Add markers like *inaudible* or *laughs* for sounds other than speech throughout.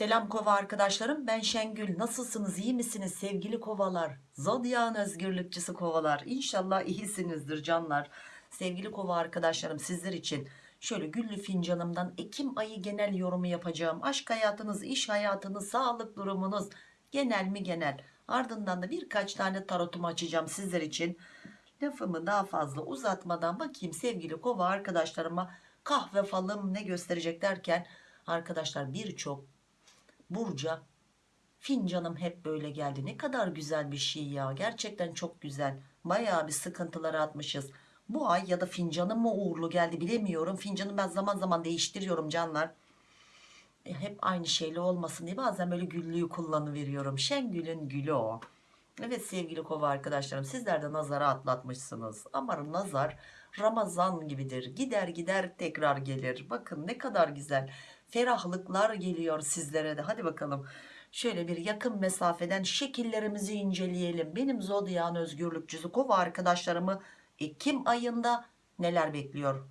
Selam kova arkadaşlarım ben Şengül. Nasılsınız? İyi misiniz? Sevgili kovalar zodyan özgürlükçüsü kovalar. İnşallah iyisinizdir canlar. Sevgili kova arkadaşlarım sizler için şöyle güllü fincanımdan Ekim ayı genel yorumu yapacağım. Aşk hayatınız iş hayatınız sağlık durumunuz genel mi genel? Ardından da birkaç tane tarotumu açacağım sizler için. Lafımı daha fazla uzatmadan bakayım sevgili kova arkadaşlarıma. Kahve falım ne gösterecek derken arkadaşlar birçok Burca fincanım hep böyle geldi. Ne kadar güzel bir şey ya. Gerçekten çok güzel. Bayağı bir sıkıntıları atmışız. Bu ay ya da fincanım mı uğurlu geldi bilemiyorum. Fincanı ben zaman zaman değiştiriyorum canlar. E, hep aynı şeyle olmasın diye bazen böyle güllüyü kullanıveriyorum. Şengül'ün gülü o. Evet sevgili kova arkadaşlarım sizler de nazara atlatmışsınız. Ama nazar Ramazan gibidir. Gider gider tekrar gelir. Bakın ne kadar güzel ferahlıklar geliyor sizlere de. Hadi bakalım. Şöyle bir yakın mesafeden şekillerimizi inceleyelim. Benim zodyan özgürlükçüsü kova arkadaşlarımı Ekim ayında neler bekliyor?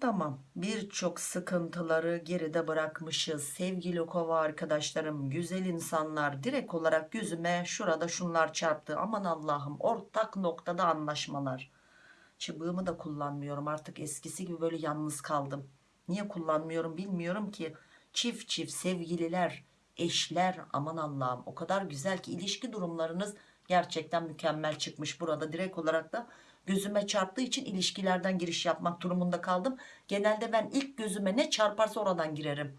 Tamam. Birçok sıkıntıları geride bırakmışız. Sevgili kova arkadaşlarım güzel insanlar direkt olarak gözüme şurada şunlar çarptı. Aman Allah'ım ortak noktada anlaşmalar. Çubuğumu da kullanmıyorum. Artık eskisi gibi böyle yalnız kaldım niye kullanmıyorum bilmiyorum ki. Çift çift sevgililer eşler aman Allah'ım o kadar güzel ki ilişki durumlarınız gerçekten mükemmel çıkmış burada. Direkt olarak da gözüme çarptığı için ilişkilerden giriş yapmak durumunda kaldım. Genelde ben ilk gözüme ne çarparsa oradan girerim.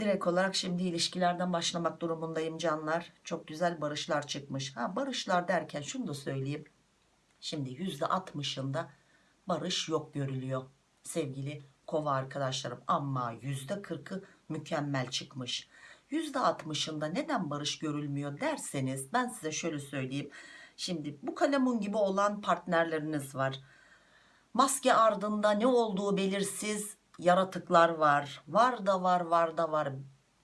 Direkt olarak şimdi ilişkilerden başlamak durumundayım canlar. Çok güzel barışlar çıkmış. Ha barışlar derken şunu da söyleyeyim. Şimdi yüzde 60'ında barış yok görülüyor sevgili kova arkadaşlarım. Ama yüzde 40'ı mükemmel çıkmış. Yüzde 60'ında neden barış görülmüyor derseniz ben size şöyle söyleyeyim. Şimdi bu kalemun gibi olan partnerleriniz var. Maske ardında ne olduğu belirsiz yaratıklar var. Var da var var da var.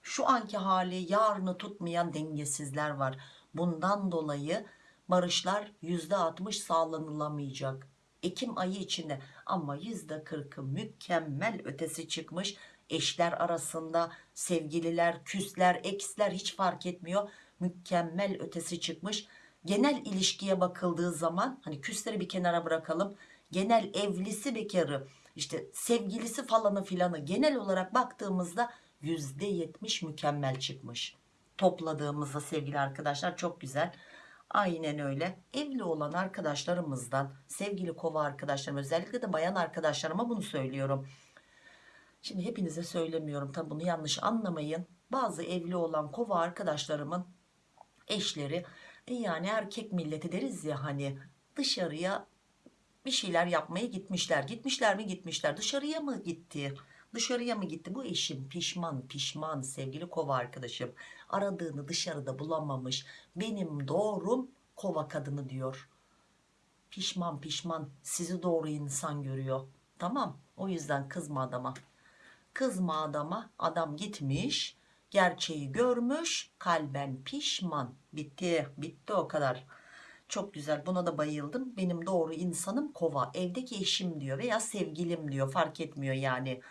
Şu anki hali yarını tutmayan dengesizler var. Bundan dolayı barışlar %60 sağlanılamayacak. Ekim ayı içinde ama %40'ı mükemmel ötesi çıkmış. Eşler arasında sevgililer küsler eksler hiç fark etmiyor. Mükemmel ötesi çıkmış. Genel ilişkiye bakıldığı zaman hani küsleri bir kenara bırakalım. Genel evlisi bekarı işte sevgilisi falanı filanı genel olarak baktığımızda %70 mükemmel çıkmış. Topladığımızda sevgili arkadaşlar çok güzel aynen öyle. Evli olan arkadaşlarımızdan sevgili kova arkadaşlarım özellikle de bayan arkadaşlarıma bunu söylüyorum. Şimdi hepinize söylemiyorum tabi bunu yanlış anlamayın. Bazı evli olan kova arkadaşlarımın eşleri e yani erkek milleti deriz ya hani dışarıya bir şeyler yapmaya gitmişler. Gitmişler mi gitmişler. Dışarıya mı gitti dışarıya mı gitti bu eşim pişman pişman sevgili kova arkadaşım. Aradığını dışarıda bulamamış. Benim doğrum kova kadını diyor. Pişman pişman. Sizi doğru insan görüyor. Tamam o yüzden kızma adama. Kızma adama adam gitmiş gerçeği görmüş kalben pişman. Bitti bitti o kadar. Çok güzel buna da bayıldım. Benim doğru insanım kova. Evdeki eşim diyor veya sevgilim diyor. Fark etmiyor yani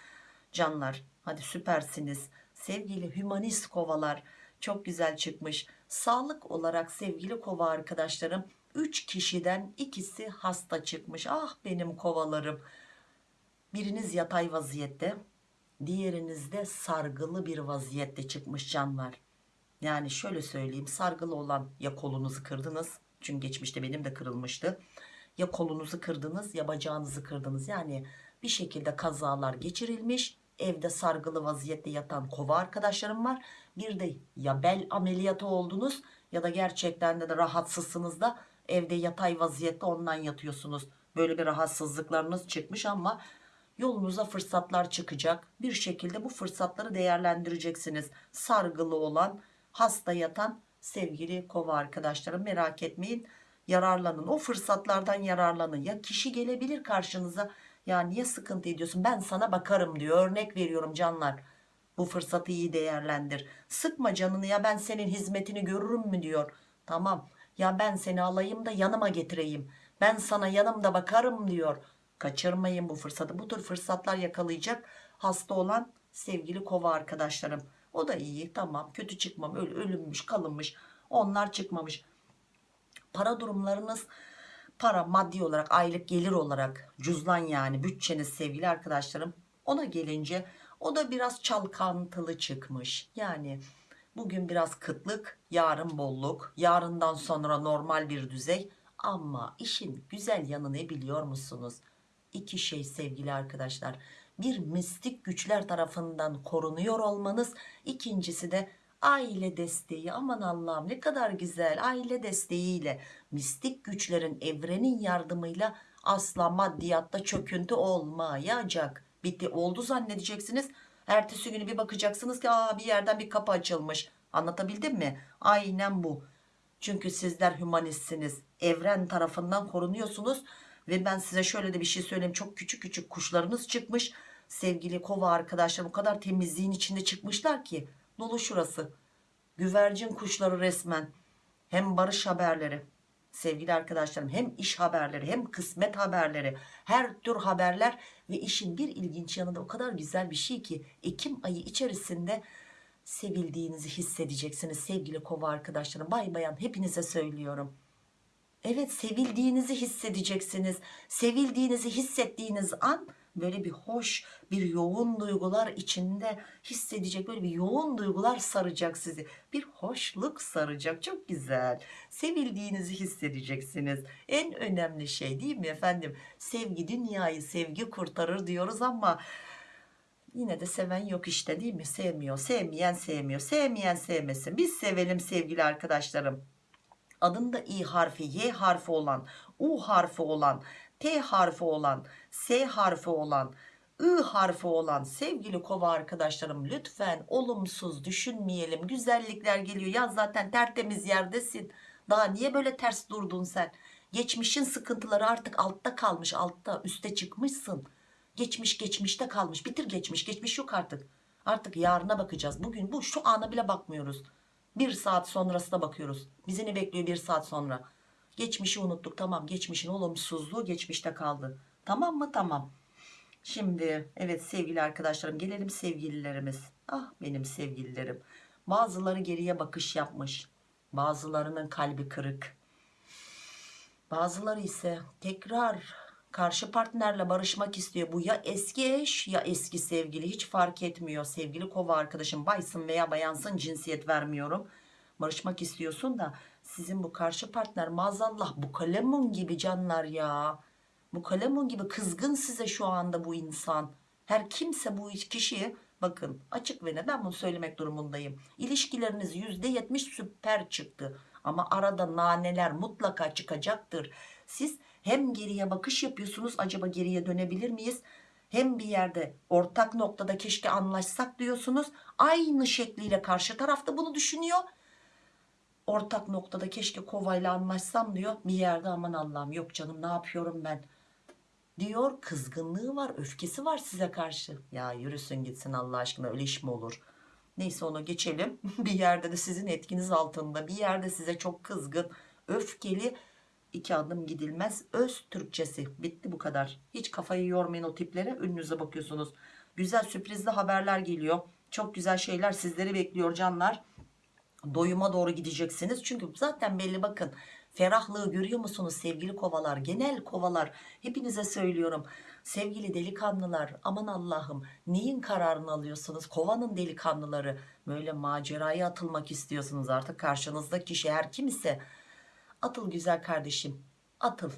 canlar. Hadi süpersiniz. Sevgili hümanist kovalar çok güzel çıkmış. Sağlık olarak sevgili kova arkadaşlarım 3 kişiden ikisi hasta çıkmış. Ah benim kovalarım. Biriniz yatay vaziyette diğerinizde sargılı bir vaziyette çıkmış canlar. Yani şöyle söyleyeyim sargılı olan ya kolunuzu kırdınız çünkü geçmişte benim de kırılmıştı. Ya kolunuzu kırdınız ya bacağınızı kırdınız. Yani bir şekilde kazalar geçirilmiş evde sargılı vaziyette yatan kova arkadaşlarım var. Bir de ya bel ameliyatı oldunuz ya da gerçekten de, rahatsızsınız da evde yatay vaziyette ondan yatıyorsunuz. Böyle bir rahatsızlıklarınız çıkmış ama yolunuza fırsatlar çıkacak. Bir şekilde bu fırsatları değerlendireceksiniz. Sargılı olan hasta yatan sevgili kova arkadaşlarım merak etmeyin. Yararlanın. O fırsatlardan yararlanın. Ya kişi gelebilir karşınıza ya niye sıkıntı ediyorsun? Ben sana bakarım diyor. Örnek veriyorum canlar. Bu fırsatı iyi değerlendir. Sıkma canını ya ben senin hizmetini görürüm mü diyor. Tamam. Ya ben seni alayım da yanıma getireyim. Ben sana yanımda bakarım diyor. Kaçırmayın bu fırsatı. Bu tür fırsatlar yakalayacak hasta olan sevgili kova arkadaşlarım. O da iyi tamam. Kötü çıkmam. Ölünmüş kalınmış. Onlar çıkmamış. Para durumlarınız para maddi olarak aylık gelir olarak cüzdan yani bütçeniz sevgili arkadaşlarım ona gelince o da biraz çalkantılı çıkmış. Yani bugün biraz kıtlık yarın bolluk yarından sonra normal bir düzey. Ama işin güzel yanı ne biliyor musunuz? İki şey sevgili arkadaşlar. Bir mistik güçler tarafından korunuyor olmanız. İkincisi de aile desteği aman Allah'ım ne kadar güzel. Aile desteğiyle mistik güçlerin evrenin yardımıyla asla maddiyatta çöküntü olmayacak. Bitti oldu zannedeceksiniz. Ertesi günü bir bakacaksınız ki Aa, bir yerden bir kapı açılmış. Anlatabildim mi? Aynen bu. Çünkü sizler hümanistsiniz evren tarafından korunuyorsunuz ve ben size şöyle de bir şey söyleyeyim. Çok küçük küçük kuşlarınız çıkmış. Sevgili kova arkadaşlar o kadar temizliğin içinde çıkmışlar ki dolu şurası. Güvercin kuşları resmen. Hem barış haberleri sevgili arkadaşlarım hem iş haberleri hem kısmet haberleri her tür haberler ve işin bir ilginç yanı da o kadar güzel bir şey ki Ekim ayı içerisinde sevildiğinizi hissedeceksiniz sevgili kova arkadaşlarım. Bay bayan hepinize söylüyorum. Evet sevildiğinizi hissedeceksiniz. Sevildiğinizi hissettiğiniz an böyle bir hoş bir yoğun duygular içinde hissedecek böyle bir yoğun duygular saracak sizi. Bir hoşluk saracak çok güzel. Sevildiğinizi hissedeceksiniz. En önemli şey değil mi efendim? Sevgi dünyayı sevgi kurtarır diyoruz ama yine de seven yok işte değil mi? Sevmiyor sevmeyen sevmiyor. Sevmeyen sevmesin. Biz sevelim sevgili arkadaşlarım. Adında i harfi y harfi olan u harfi olan t harfi olan s harfi olan I harfi olan sevgili kova arkadaşlarım lütfen olumsuz düşünmeyelim. Güzellikler geliyor. Ya zaten tertemiz yerdesin. Daha niye böyle ters durdun sen? Geçmişin sıkıntıları artık altta kalmış. Altta üste çıkmışsın. Geçmiş geçmişte kalmış. Bitir geçmiş. Geçmiş yok artık. Artık yarına bakacağız. Bugün bu şu ana bile bakmıyoruz. Bir saat sonrasına bakıyoruz. Bizi ne bekliyor bir saat sonra geçmişi unuttuk tamam. Geçmişin olumsuzluğu geçmişte kaldı. Tamam mı? Tamam. Şimdi evet sevgili arkadaşlarım gelelim sevgililerimiz. Ah benim sevgililerim. Bazıları geriye bakış yapmış. Bazılarının kalbi kırık. Bazıları ise tekrar karşı partnerle barışmak istiyor. Bu ya eski eş ya eski sevgili. Hiç fark etmiyor. Sevgili kova arkadaşım baysın veya bayansın cinsiyet vermiyorum. Barışmak istiyorsun da sizin bu karşı partner maazallah bu kalemun gibi canlar ya. Bu kalemun gibi kızgın size şu anda bu insan. Her kimse bu kişiyi bakın açık ve ne ben bunu söylemek durumundayım. İlişkileriniz %70 süper çıktı. Ama arada naneler mutlaka çıkacaktır. Siz hem geriye bakış yapıyorsunuz acaba geriye dönebilir miyiz? Hem bir yerde ortak noktada keşke anlaşsak diyorsunuz. Aynı şekliyle karşı tarafta bunu düşünüyor ortak noktada keşke kovayla anlaşsam diyor. Bir yerde aman Allah'ım yok canım ne yapıyorum ben? Diyor kızgınlığı var öfkesi var size karşı. Ya yürüsün gitsin Allah aşkına öyle iş mi olur? Neyse onu geçelim. *laughs* Bir yerde de sizin etkiniz altında bir yerde size çok kızgın öfkeli iki adım gidilmez öz Türkçesi. Bitti bu kadar. Hiç kafayı yormayın o tiplere önünüze bakıyorsunuz. Güzel sürprizli haberler geliyor. Çok güzel şeyler sizleri bekliyor canlar doyuma doğru gideceksiniz. Çünkü zaten belli bakın ferahlığı görüyor musunuz sevgili kovalar? Genel kovalar hepinize söylüyorum. Sevgili delikanlılar aman Allah'ım neyin kararını alıyorsunuz? Kovanın delikanlıları böyle maceraya atılmak istiyorsunuz artık karşınızdaki kişi her kim ise atıl güzel kardeşim atıl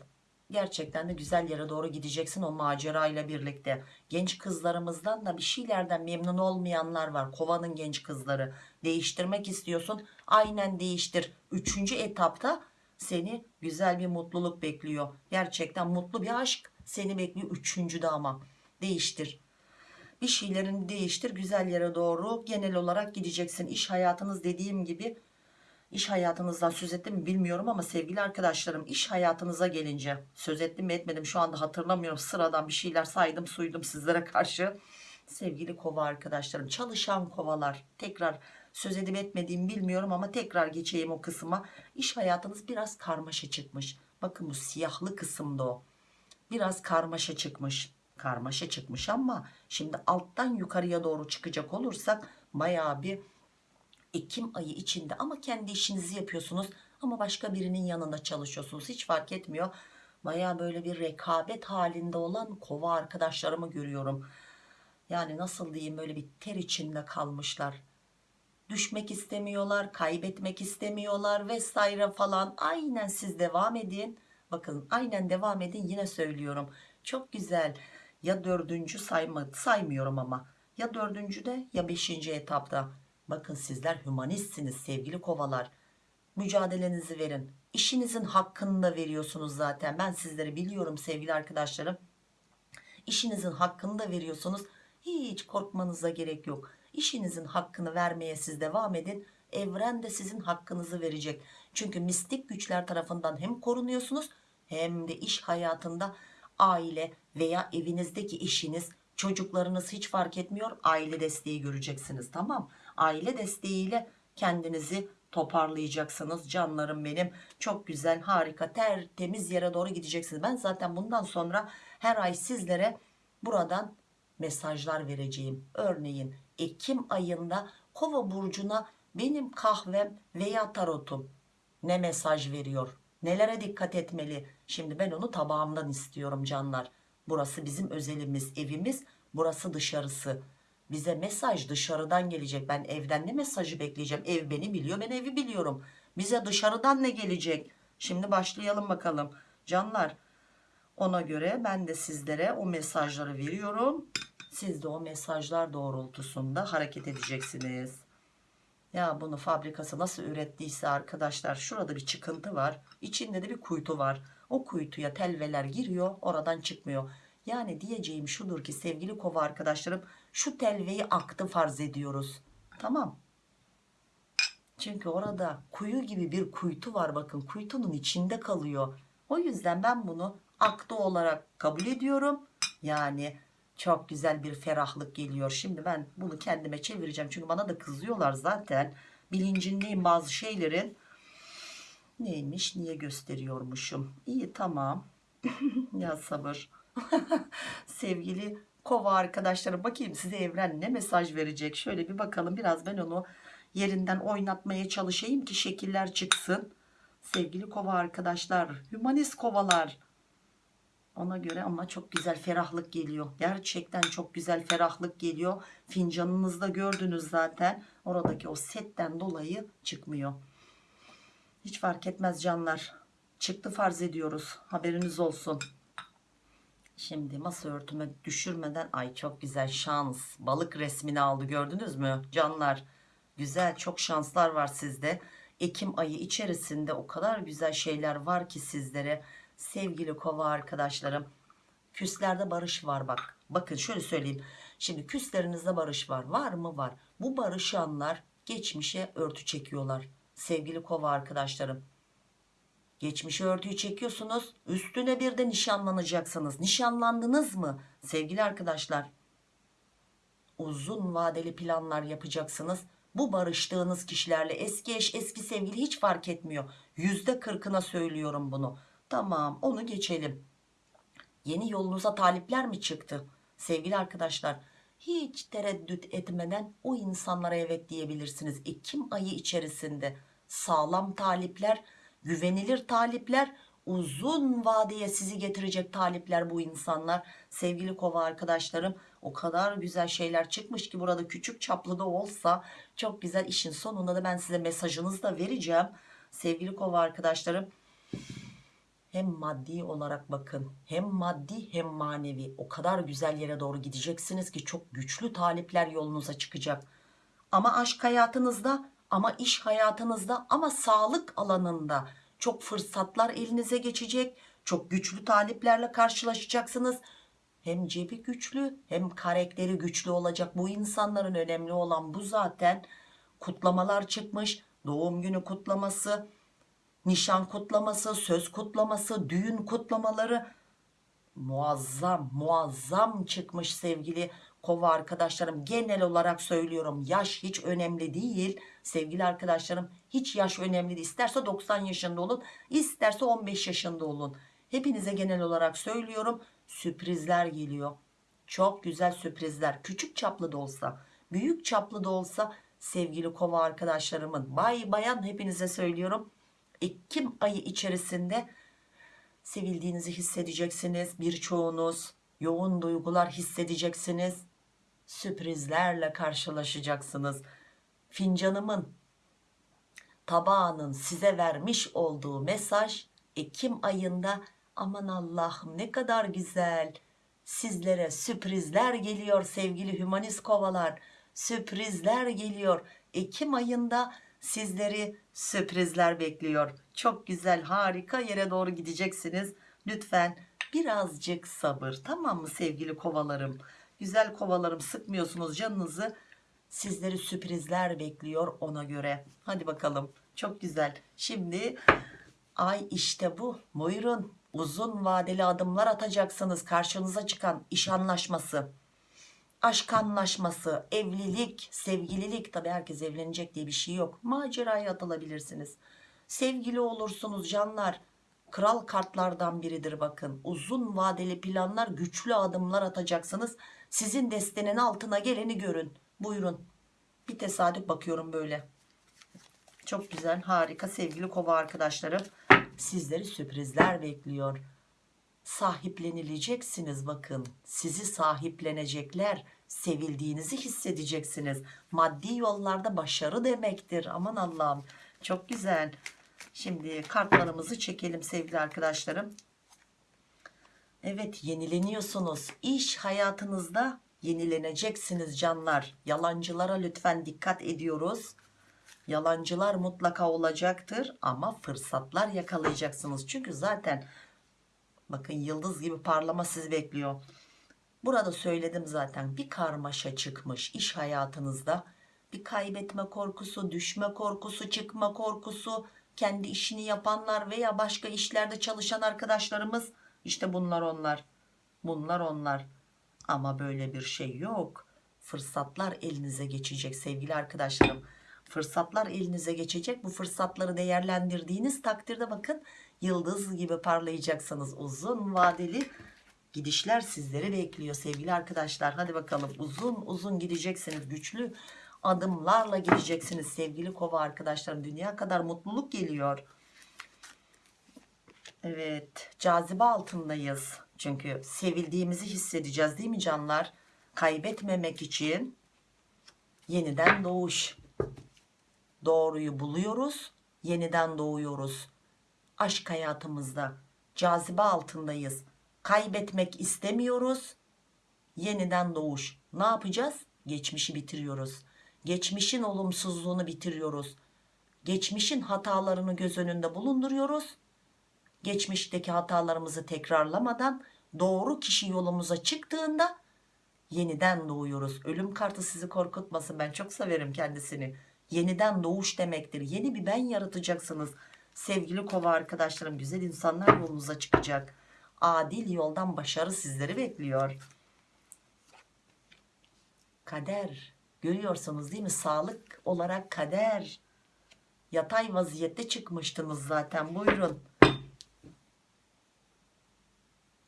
gerçekten de güzel yere doğru gideceksin o macerayla birlikte. Genç kızlarımızdan da bir şeylerden memnun olmayanlar var. Kovanın genç kızları. Değiştirmek istiyorsun. Aynen değiştir. Üçüncü etapta seni güzel bir mutluluk bekliyor. Gerçekten mutlu bir aşk seni bekliyor üçüncüde ama. Değiştir. Bir şeylerini değiştir. Güzel yere doğru genel olarak gideceksin. İş hayatınız dediğim gibi iş hayatınızdan söz ettim mi bilmiyorum ama sevgili arkadaşlarım iş hayatınıza gelince söz ettim mi etmedim şu anda hatırlamıyorum. Sıradan bir şeyler saydım suydum sizlere karşı. Sevgili kova arkadaşlarım çalışan kovalar tekrar söz edip etmediğimi bilmiyorum ama tekrar geçeyim o kısma. İş hayatınız biraz karmaşa çıkmış. Bakın bu siyahlı kısımda o. Biraz karmaşa çıkmış. Karmaşa çıkmış ama şimdi alttan yukarıya doğru çıkacak olursak bayağı bir Ekim ayı içinde. Ama kendi işinizi yapıyorsunuz. Ama başka birinin yanında çalışıyorsunuz. Hiç fark etmiyor. Baya böyle bir rekabet halinde olan kova arkadaşlarımı görüyorum. Yani nasıl diyeyim böyle bir ter içinde kalmışlar. Düşmek istemiyorlar kaybetmek istemiyorlar vesaire falan. Aynen siz devam edin. Bakın aynen devam edin yine söylüyorum. Çok güzel. Ya dördüncü sayma, saymıyorum ama. Ya dördüncüde ya beşinci etapta bakın sizler hümanistsiniz sevgili kovalar. Mücadelenizi verin. İşinizin hakkını da veriyorsunuz zaten. Ben sizleri biliyorum sevgili arkadaşlarım. İşinizin hakkını da veriyorsunuz. Hiç korkmanıza gerek yok. İşinizin hakkını vermeye siz devam edin. Evren de sizin hakkınızı verecek. Çünkü mistik güçler tarafından hem korunuyorsunuz hem de iş hayatında aile veya evinizdeki işiniz çocuklarınız hiç fark etmiyor aile desteği göreceksiniz. Tamam aile desteğiyle kendinizi toparlayacaksınız canlarım benim. Çok güzel harika tertemiz yere doğru gideceksiniz. Ben zaten bundan sonra her ay sizlere buradan mesajlar vereceğim. Örneğin Ekim ayında kova burcuna benim kahvem veya tarotum ne mesaj veriyor? Nelere dikkat etmeli? Şimdi ben onu tabağımdan istiyorum canlar. Burası bizim özelimiz evimiz burası dışarısı bize mesaj dışarıdan gelecek. Ben evden ne mesajı bekleyeceğim? Ev beni biliyor ben evi biliyorum. Bize dışarıdan ne gelecek? Şimdi başlayalım bakalım. Canlar ona göre ben de sizlere o mesajları veriyorum. Siz de o mesajlar doğrultusunda hareket edeceksiniz. Ya bunu fabrikası nasıl ürettiyse arkadaşlar şurada bir çıkıntı var. İçinde de bir kuytu var. O kuytuya telveler giriyor oradan çıkmıyor. Yani diyeceğim şudur ki sevgili kova arkadaşlarım şu telveyi aktı farz ediyoruz. Tamam. Çünkü orada kuyu gibi bir kuytu var. Bakın kuytunun içinde kalıyor. O yüzden ben bunu aktı olarak kabul ediyorum. Yani çok güzel bir ferahlık geliyor. Şimdi ben bunu kendime çevireceğim. Çünkü bana da kızıyorlar zaten. Bilincindeyim bazı şeylerin. Neymiş? Niye gösteriyormuşum? İyi tamam. *laughs* Ya sabır. *laughs* Sevgili kova arkadaşlarım. Bakayım size evren ne mesaj verecek? Şöyle bir bakalım. Biraz ben onu yerinden oynatmaya çalışayım ki şekiller çıksın. Sevgili kova arkadaşlar hümanist kovalar. Ona göre ama çok güzel ferahlık geliyor. Gerçekten çok güzel ferahlık geliyor. Fincanınızda gördünüz zaten. Oradaki o setten dolayı çıkmıyor. Hiç fark etmez canlar. Çıktı farz ediyoruz. Haberiniz olsun Şimdi masa örtüme düşürmeden ay çok güzel şans balık resmini aldı gördünüz mü? Canlar güzel çok şanslar var sizde. Ekim ayı içerisinde o kadar güzel şeyler var ki sizlere sevgili kova arkadaşlarım. Küslerde barış var bak. Bakın şöyle söyleyeyim. Şimdi küslerinizde barış var var mı? Var. Bu barışanlar geçmişe örtü çekiyorlar sevgili kova arkadaşlarım Geçmişe örtüyü çekiyorsunuz. Üstüne bir de nişanlanacaksınız. Nişanlandınız mı? Sevgili arkadaşlar. Uzun vadeli planlar yapacaksınız. Bu barıştığınız kişilerle eski eş eski sevgili hiç fark etmiyor. Yüzde kırkına söylüyorum bunu. Tamam onu geçelim. Yeni yolunuza talipler mi çıktı? Sevgili arkadaşlar hiç tereddüt etmeden o insanlara evet diyebilirsiniz. Ekim ayı içerisinde sağlam talipler güvenilir talipler uzun vadeye sizi getirecek talipler bu insanlar. Sevgili kova arkadaşlarım o kadar güzel şeyler çıkmış ki burada küçük çaplı da olsa çok güzel işin sonunda da ben size mesajınızı da vereceğim. Sevgili kova arkadaşlarım hem maddi olarak bakın hem maddi hem manevi o kadar güzel yere doğru gideceksiniz ki çok güçlü talipler yolunuza çıkacak. Ama aşk hayatınızda ama iş hayatınızda ama sağlık alanında çok fırsatlar elinize geçecek çok güçlü taliplerle karşılaşacaksınız. Hem cebi güçlü hem karakteri güçlü olacak bu insanların önemli olan bu zaten. Kutlamalar çıkmış doğum günü kutlaması nişan kutlaması söz kutlaması düğün kutlamaları. Muazzam muazzam çıkmış sevgili kova arkadaşlarım. Genel olarak söylüyorum yaş hiç önemli değil. Sevgili arkadaşlarım hiç yaş önemli değil. İsterse 90 yaşında olun isterse 15 yaşında olun. Hepinize genel olarak söylüyorum sürprizler geliyor. Çok güzel sürprizler. Küçük çaplı da olsa büyük çaplı da olsa sevgili kova arkadaşlarımın bay bayan hepinize söylüyorum. Ekim ayı içerisinde sevildiğinizi hissedeceksiniz. Birçoğunuz yoğun duygular hissedeceksiniz sürprizlerle karşılaşacaksınız. Fincanımın tabağının size vermiş olduğu mesaj Ekim ayında aman Allah'ım ne kadar güzel. Sizlere sürprizler geliyor sevgili hümanist kovalar. Sürprizler geliyor. Ekim ayında sizleri sürprizler bekliyor. Çok güzel harika yere doğru gideceksiniz. Lütfen birazcık sabır tamam mı sevgili kovalarım güzel kovalarım sıkmıyorsunuz canınızı. Sizleri sürprizler bekliyor ona göre. Hadi bakalım. Çok güzel. Şimdi ay işte bu. Buyurun. Uzun vadeli adımlar atacaksınız. Karşınıza çıkan iş anlaşması aşk anlaşması evlilik sevgililik. Tabi herkes evlenecek diye bir şey yok. Maceraya atılabilirsiniz. Sevgili olursunuz canlar. Kral kartlardan biridir bakın. Uzun vadeli planlar güçlü adımlar atacaksınız sizin destenin altına geleni görün. Buyurun. Bir tesadüf bakıyorum böyle. Çok güzel harika sevgili kova arkadaşlarım. Sizleri sürprizler bekliyor. Sahiplenileceksiniz bakın. Sizi sahiplenecekler. Sevildiğinizi hissedeceksiniz. Maddi yollarda başarı demektir. Aman Allah'ım. Çok güzel. Şimdi kartlarımızı çekelim sevgili arkadaşlarım Evet yenileniyorsunuz. İş hayatınızda yenileneceksiniz canlar. Yalancılara lütfen dikkat ediyoruz. Yalancılar mutlaka olacaktır ama fırsatlar yakalayacaksınız. Çünkü zaten bakın yıldız gibi parlama sizi bekliyor. Burada söyledim zaten bir karmaşa çıkmış iş hayatınızda. Bir kaybetme korkusu düşme korkusu çıkma korkusu kendi işini yapanlar veya başka işlerde çalışan arkadaşlarımız işte bunlar onlar bunlar onlar. Ama böyle bir şey yok. Fırsatlar elinize geçecek sevgili arkadaşlarım. Fırsatlar elinize geçecek. Bu fırsatları değerlendirdiğiniz takdirde bakın yıldız gibi parlayacaksınız. Uzun vadeli gidişler sizleri bekliyor sevgili arkadaşlar. Hadi bakalım uzun uzun gideceksiniz. Güçlü adımlarla gideceksiniz sevgili kova arkadaşlarım. Dünya kadar mutluluk geliyor evet cazibe altındayız. Çünkü sevildiğimizi hissedeceğiz değil mi canlar? Kaybetmemek için yeniden doğuş. Doğruyu buluyoruz yeniden doğuyoruz. Aşk hayatımızda cazibe altındayız. Kaybetmek istemiyoruz yeniden doğuş. Ne yapacağız? Geçmişi bitiriyoruz. Geçmişin olumsuzluğunu bitiriyoruz. Geçmişin hatalarını göz önünde bulunduruyoruz geçmişteki hatalarımızı tekrarlamadan doğru kişi yolumuza çıktığında yeniden doğuyoruz. Ölüm kartı sizi korkutmasın. Ben çok severim kendisini. Yeniden doğuş demektir. Yeni bir ben yaratacaksınız. Sevgili kova arkadaşlarım güzel insanlar yolunuza çıkacak. Adil yoldan başarı sizleri bekliyor. Kader. Görüyorsunuz değil mi? Sağlık olarak kader. Yatay vaziyette çıkmıştınız zaten. Buyurun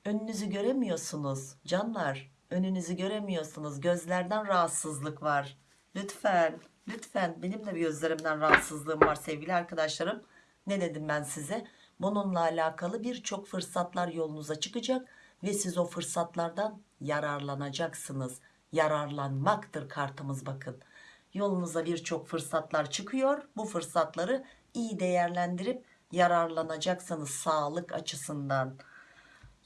önünüzü göremiyorsunuz. Canlar önünüzü göremiyorsunuz. Gözlerden rahatsızlık var. Lütfen lütfen. Benim de bir gözlerimden rahatsızlığım var sevgili arkadaşlarım. Ne dedim ben size? Bununla alakalı birçok fırsatlar yolunuza çıkacak ve siz o fırsatlardan yararlanacaksınız. Yararlanmaktır kartımız bakın. Yolunuza birçok fırsatlar çıkıyor. Bu fırsatları iyi değerlendirip yararlanacaksınız sağlık açısından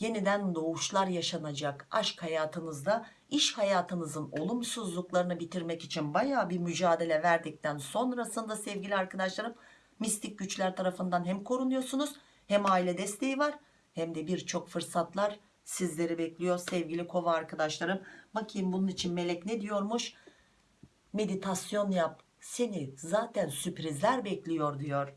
yeniden doğuşlar yaşanacak aşk hayatınızda iş hayatınızın olumsuzluklarını bitirmek için baya bir mücadele verdikten sonrasında sevgili arkadaşlarım mistik güçler tarafından hem korunuyorsunuz hem aile desteği var hem de birçok fırsatlar sizleri bekliyor sevgili kova arkadaşlarım. Bakayım bunun için melek ne diyormuş? Meditasyon yap seni zaten sürprizler bekliyor diyor.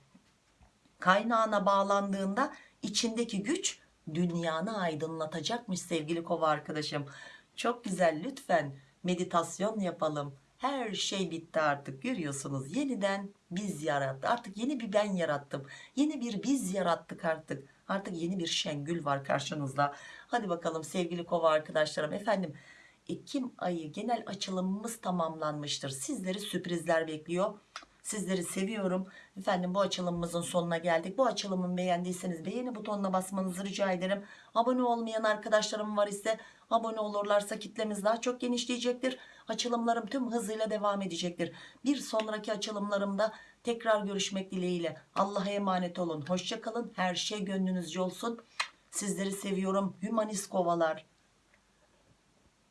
Kaynağına bağlandığında içindeki güç dünyanı aydınlatacakmış sevgili kova arkadaşım. Çok güzel lütfen meditasyon yapalım. Her şey bitti artık görüyorsunuz. Yeniden biz yarattı artık yeni bir ben yarattım. Yeni bir biz yarattık artık. Artık yeni bir Şengül var karşınızda. Hadi bakalım sevgili kova arkadaşlarım. Efendim Ekim ayı genel açılımımız tamamlanmıştır. Sizleri sürprizler bekliyor. Sizleri seviyorum. Efendim bu açılımımızın sonuna geldik. Bu açılımı beğendiyseniz beğeni butonuna basmanızı rica ederim. Abone olmayan arkadaşlarım var ise abone olurlarsa kitlemiz daha çok genişleyecektir. Açılımlarım tüm hızıyla devam edecektir. Bir sonraki açılımlarımda tekrar görüşmek dileğiyle. Allah'a emanet olun. Hoşçakalın. Her şey gönlünüzce olsun. Sizleri seviyorum. Hümanist kovalar.